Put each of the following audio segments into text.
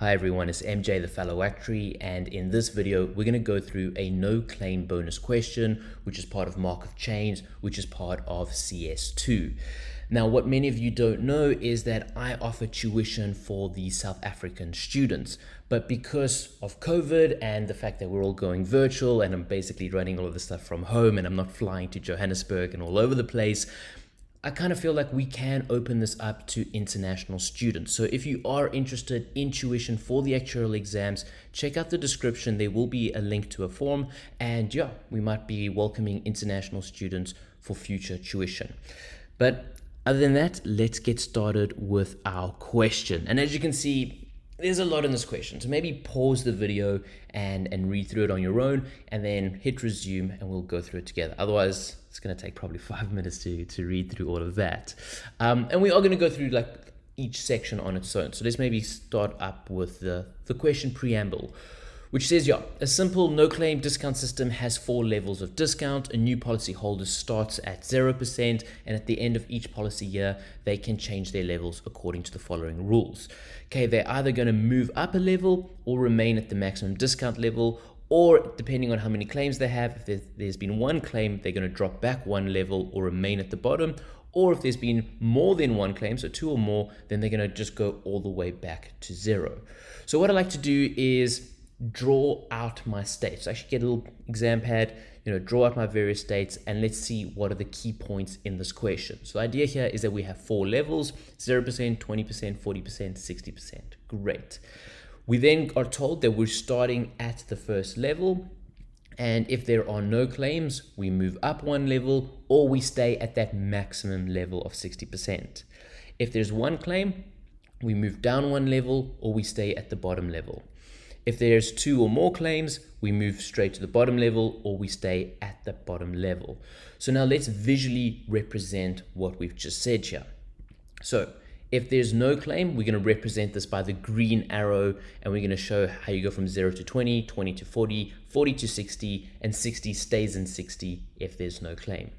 Hi everyone, it's MJ the Fellow Actuary and in this video we're going to go through a no claim bonus question which is part of Markov chains which is part of CS2. Now what many of you don't know is that I offer tuition for the South African students but because of COVID and the fact that we're all going virtual and I'm basically running all of the stuff from home and I'm not flying to Johannesburg and all over the place I kind of feel like we can open this up to international students. So if you are interested in tuition for the actuarial exams, check out the description. There will be a link to a form and yeah, we might be welcoming international students for future tuition. But other than that, let's get started with our question. And as you can see, there's a lot in this question. So maybe pause the video and, and read through it on your own and then hit resume and we'll go through it together. Otherwise, it's going to take probably five minutes to, to read through all of that. Um, and we are going to go through like each section on its own. So let's maybe start up with the, the question preamble which says, yeah, a simple no-claim discount system has four levels of discount. A new policy holder starts at 0%, and at the end of each policy year, they can change their levels according to the following rules. Okay, they're either going to move up a level or remain at the maximum discount level, or depending on how many claims they have, if there's been one claim, they're going to drop back one level or remain at the bottom, or if there's been more than one claim, so two or more, then they're going to just go all the way back to zero. So what I like to do is draw out my states. So I should get a little exam pad, you know, draw out my various states and let's see what are the key points in this question. So the idea here is that we have four levels, 0%, 20%, 40%, 60%. Great. We then are told that we're starting at the first level and if there are no claims, we move up one level or we stay at that maximum level of 60%. If there's one claim, we move down one level or we stay at the bottom level. If there's two or more claims, we move straight to the bottom level or we stay at the bottom level. So now let's visually represent what we've just said here. So if there's no claim, we're going to represent this by the green arrow and we're going to show how you go from 0 to 20, 20 to 40, 40 to 60, and 60 stays in 60 if there's no claim.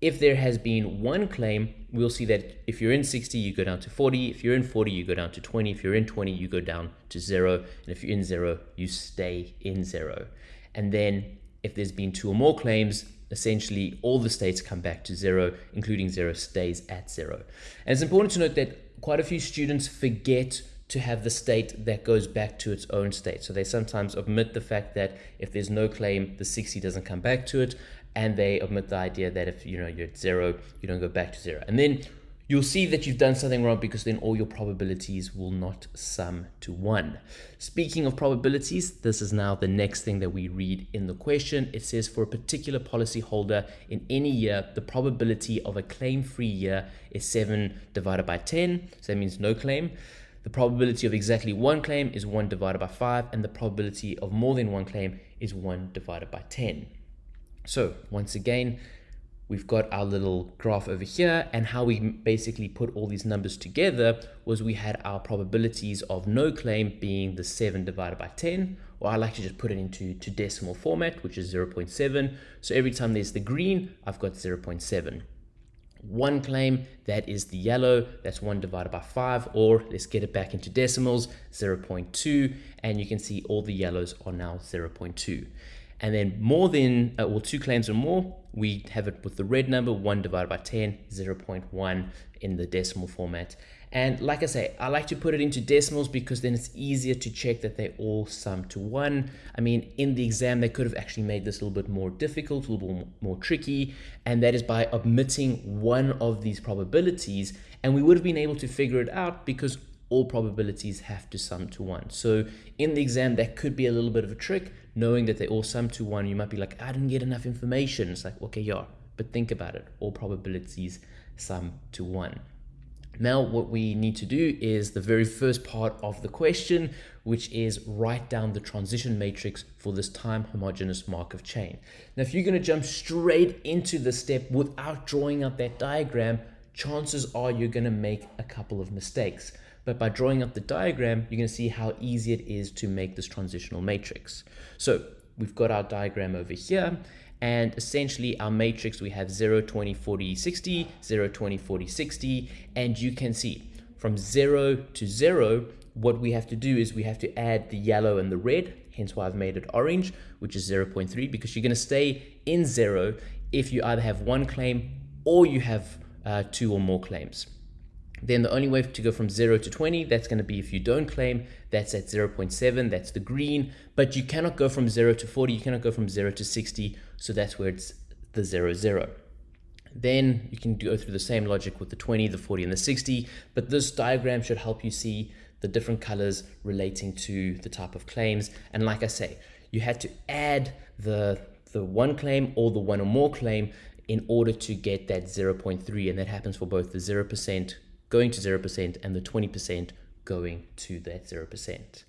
If there has been one claim, we'll see that if you're in 60, you go down to 40. If you're in 40, you go down to 20. If you're in 20, you go down to zero. And if you're in zero, you stay in zero. And then if there's been two or more claims, essentially all the states come back to zero, including zero stays at zero. And it's important to note that quite a few students forget to have the state that goes back to its own state. So they sometimes omit the fact that if there's no claim, the 60 doesn't come back to it and they omit the idea that if you know you're at zero, you don't go back to zero. And then you'll see that you've done something wrong because then all your probabilities will not sum to one. Speaking of probabilities, this is now the next thing that we read in the question. It says for a particular policy holder in any year, the probability of a claim-free year is 7 divided by 10. So that means no claim. The probability of exactly one claim is 1 divided by 5, and the probability of more than one claim is 1 divided by 10. So once again, we've got our little graph over here and how we basically put all these numbers together was we had our probabilities of no claim being the 7 divided by 10 or I like to just put it into to decimal format which is 0.7 so every time there's the green I've got 0.7 one claim that is the yellow that's 1 divided by 5 or let's get it back into decimals 0.2 and you can see all the yellows are now 0.2 and then more than, uh, well, two claims or more, we have it with the red number, 1 divided by 10, 0 0.1 in the decimal format. And like I say, I like to put it into decimals because then it's easier to check that they all sum to 1. I mean, in the exam, they could have actually made this a little bit more difficult, a little bit more tricky, and that is by omitting one of these probabilities, and we would have been able to figure it out because all probabilities have to sum to 1. So in the exam, that could be a little bit of a trick, knowing that they all sum to 1. You might be like, I didn't get enough information. It's like, okay, yeah, but think about it. All probabilities sum to 1. Now what we need to do is the very first part of the question, which is write down the transition matrix for this time homogeneous Markov chain. Now, if you're going to jump straight into the step without drawing out that diagram, chances are you're going to make a couple of mistakes. But by drawing up the diagram, you're to see how easy it is to make this transitional matrix. So we've got our diagram over here. And essentially our matrix, we have 0, 20, 40, 60, 0, 20, 40, 60. And you can see from 0 to 0, what we have to do is we have to add the yellow and the red, hence why I've made it orange, which is 0.3, because you're going to stay in zero if you either have one claim or you have uh, two or more claims. Then the only way to go from 0 to 20, that's going to be if you don't claim, that's at 0.7, that's the green, but you cannot go from 0 to 40, you cannot go from 0 to 60, so that's where it's the 0, 0. Then you can go through the same logic with the 20, the 40, and the 60, but this diagram should help you see the different colors relating to the type of claims. And like I say, you had to add the, the one claim or the one or more claim in order to get that 0.3, and that happens for both the 0% going to 0% and the 20% going to that 0%.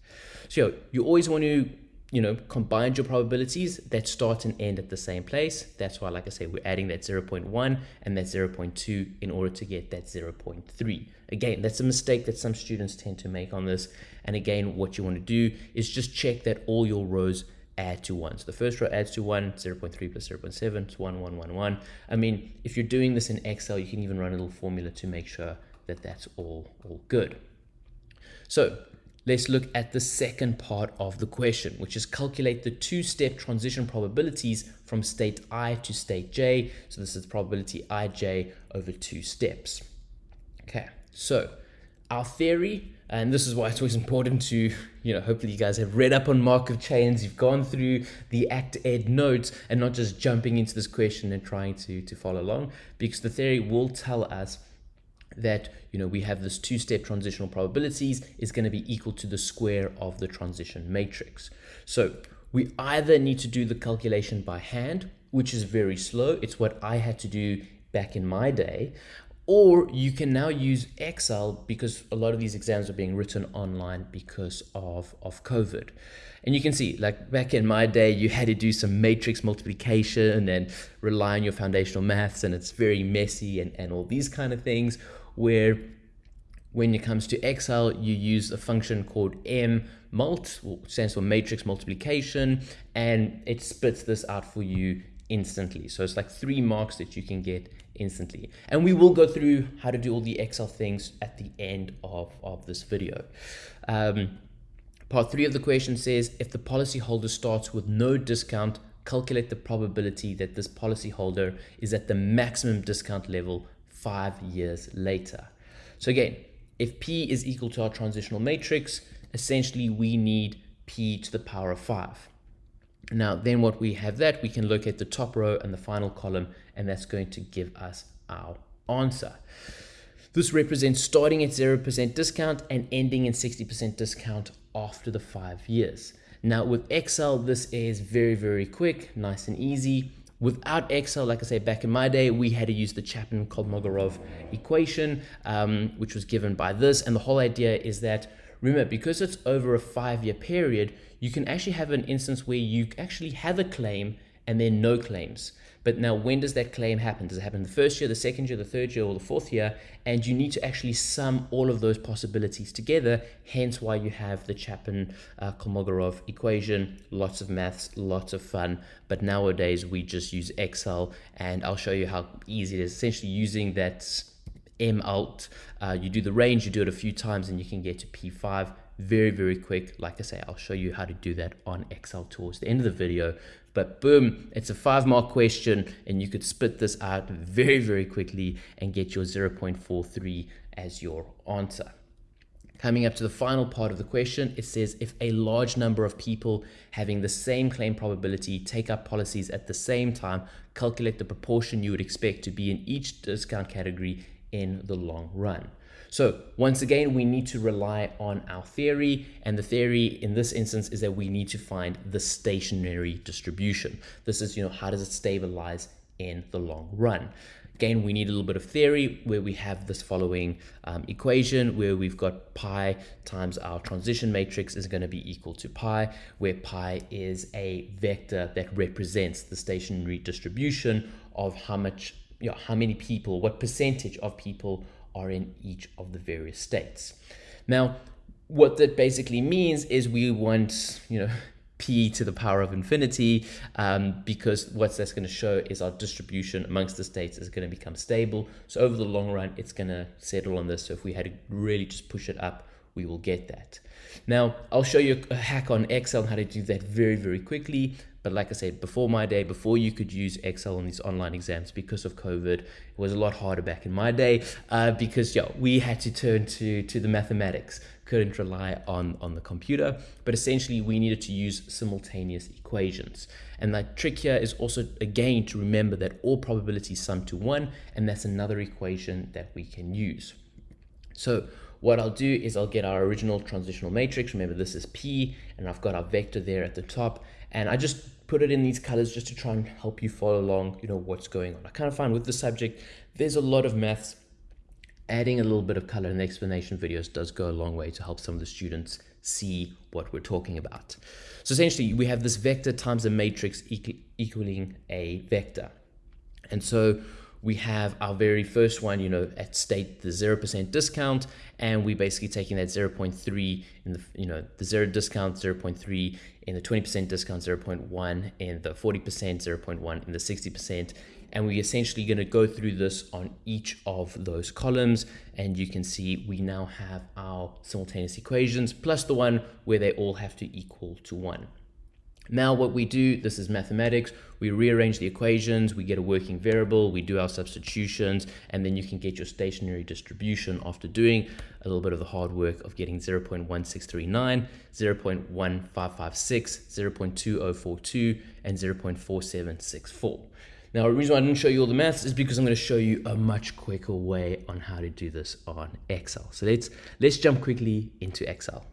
So you always want to, you know, combine your probabilities that start and end at the same place. That's why, like I say, we're adding that 0.1 and that 0.2 in order to get that 0.3. Again, that's a mistake that some students tend to make on this. And again, what you want to do is just check that all your rows add to 1. So the first row adds to 1, 0 0.3 plus 0 0.7, it's 1, 1, 1, 1. I mean, if you're doing this in Excel, you can even run a little formula to make sure that that's all, all good. So let's look at the second part of the question, which is calculate the two-step transition probabilities from state i to state j. So this is probability ij over two steps. Okay, so our theory, and this is why it's always important to, you know, hopefully you guys have read up on Markov chains, you've gone through the ActEd notes and not just jumping into this question and trying to, to follow along, because the theory will tell us that you know we have this two-step transitional probabilities is going to be equal to the square of the transition matrix. So we either need to do the calculation by hand, which is very slow. It's what I had to do back in my day. Or you can now use Excel because a lot of these exams are being written online because of, of COVID. And you can see, like back in my day, you had to do some matrix multiplication and rely on your foundational maths, and it's very messy and, and all these kind of things where when it comes to Excel, you use a function called mmult, which stands for matrix multiplication, and it spits this out for you instantly. So it's like three marks that you can get instantly. And we will go through how to do all the Excel things at the end of, of this video. Um, part three of the question says, if the policyholder starts with no discount, calculate the probability that this policyholder is at the maximum discount level five years later. So again, if P is equal to our transitional matrix, essentially we need P to the power of five. Now, then what we have that, we can look at the top row and the final column, and that's going to give us our answer. This represents starting at 0% discount and ending in 60% discount after the five years. Now with Excel, this is very, very quick, nice and easy. Without Excel, like I say, back in my day, we had to use the Chapman-Kolmogorov equation, um, which was given by this. And the whole idea is that, remember, because it's over a five-year period, you can actually have an instance where you actually have a claim and then no claims. But now, when does that claim happen? Does it happen the first year, the second year, the third year, or the fourth year? And you need to actually sum all of those possibilities together, hence why you have the Chapman uh, equation. Lots of maths, lots of fun. But nowadays, we just use Excel, and I'll show you how easy it is. Essentially, using that M mult, uh, you do the range, you do it a few times, and you can get to P5 very, very quick. Like I say, I'll show you how to do that on Excel towards the end of the video. But boom, it's a five mark question and you could spit this out very, very quickly and get your 0.43 as your answer. Coming up to the final part of the question, it says if a large number of people having the same claim probability take up policies at the same time, calculate the proportion you would expect to be in each discount category in the long run. So once again, we need to rely on our theory. And the theory in this instance is that we need to find the stationary distribution. This is, you know, how does it stabilize in the long run? Again, we need a little bit of theory where we have this following um, equation where we've got pi times our transition matrix is going to be equal to pi, where pi is a vector that represents the stationary distribution of how much, you know, how many people, what percentage of people are in each of the various states. Now, what that basically means is we want, you know, p to the power of infinity um, because what that's going to show is our distribution amongst the states is going to become stable. So over the long run, it's going to settle on this. So if we had to really just push it up, we will get that. Now, I'll show you a hack on Excel how to do that very, very quickly. But like I said, before my day, before you could use Excel on these online exams because of COVID, it was a lot harder back in my day uh, because yeah, we had to turn to, to the mathematics, couldn't rely on, on the computer, but essentially we needed to use simultaneous equations. And the trick here is also, again, to remember that all probabilities sum to one, and that's another equation that we can use. So what I'll do is I'll get our original transitional matrix. Remember, this is P, and I've got our vector there at the top. And I just put it in these colors just to try and help you follow along, you know, what's going on. I kind of find with the subject, there's a lot of maths. Adding a little bit of color in the explanation videos does go a long way to help some of the students see what we're talking about. So essentially, we have this vector times a matrix equaling a vector. And so we have our very first one, you know, at state the 0% discount, and we're basically taking that 0.3 in the, you know, the zero discount 0.3 in the 20% discount 0.1 in the 40% 0.1 in the 60%. And we're essentially going to go through this on each of those columns. And you can see we now have our simultaneous equations plus the one where they all have to equal to one. Now what we do, this is mathematics, we rearrange the equations, we get a working variable, we do our substitutions, and then you can get your stationary distribution after doing a little bit of the hard work of getting 0.1639, 0.1556, 0.2042, and 0.4764. Now, the reason I didn't show you all the maths is because I'm going to show you a much quicker way on how to do this on Excel. So let's, let's jump quickly into Excel.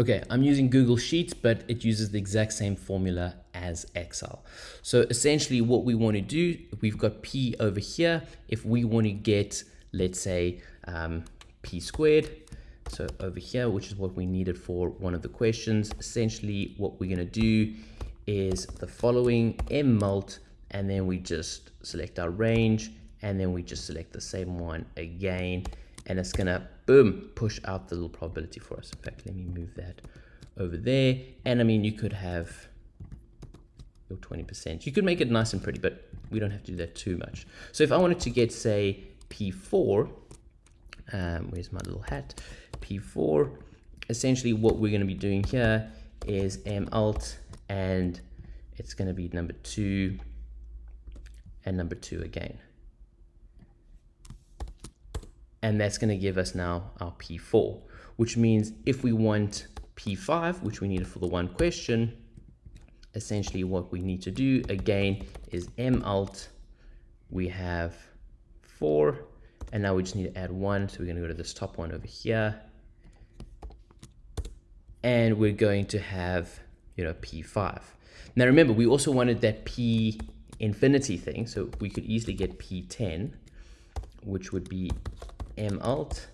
Okay, I'm using Google Sheets, but it uses the exact same formula as Excel. So essentially what we want to do, we've got P over here. If we want to get, let's say, um, P squared, so over here, which is what we needed for one of the questions, essentially what we're going to do is the following M mult, and then we just select our range, and then we just select the same one again, and it's gonna boom push out the little probability for us. In fact let me move that over there. And I mean you could have your 20% you could make it nice and pretty but we don't have to do that too much. So if I wanted to get say P4 um, where's my little hat? P4 essentially what we're going to be doing here is M mult and it's going to be number two and number two again and that's going to give us now our P4, which means if we want P5, which we needed for the one question, essentially what we need to do again is M mult, we have four, and now we just need to add one. So we're going to go to this top one over here. And we're going to have, you know, P5. Now remember, we also wanted that P infinity thing. So we could easily get P10, which would be m mult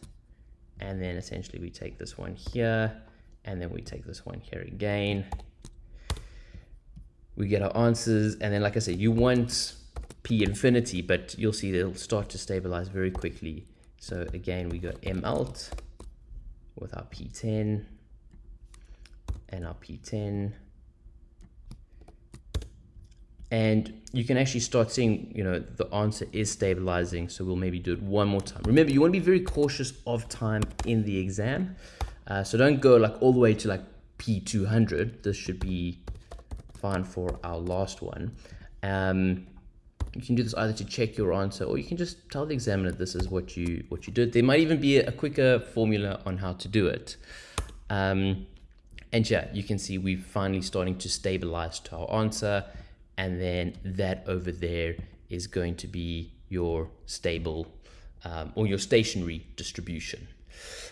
and then essentially we take this one here and then we take this one here again. We get our answers and then like I said you want p infinity but you'll see it'll start to stabilize very quickly. So again we got m mult with our p10 and our p10 and you can actually start seeing, you know, the answer is stabilizing. So we'll maybe do it one more time. Remember, you want to be very cautious of time in the exam. Uh, so don't go like all the way to like P200. This should be fine for our last one. Um, you can do this either to check your answer or you can just tell the examiner this is what you what you did. There might even be a quicker formula on how to do it. Um, and yeah, you can see we're finally starting to stabilize to our answer and then that over there is going to be your stable um, or your stationary distribution.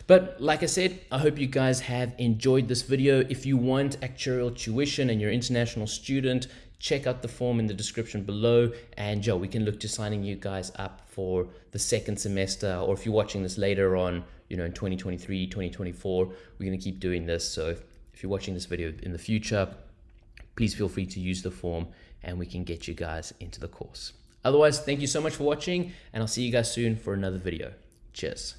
But like I said, I hope you guys have enjoyed this video. If you want actuarial tuition and you're an international student, check out the form in the description below and Joe, we can look to signing you guys up for the second semester or if you're watching this later on, you know, in 2023, 2024, we're going to keep doing this. So if you're watching this video in the future, please feel free to use the form and we can get you guys into the course. Otherwise, thank you so much for watching and I'll see you guys soon for another video. Cheers.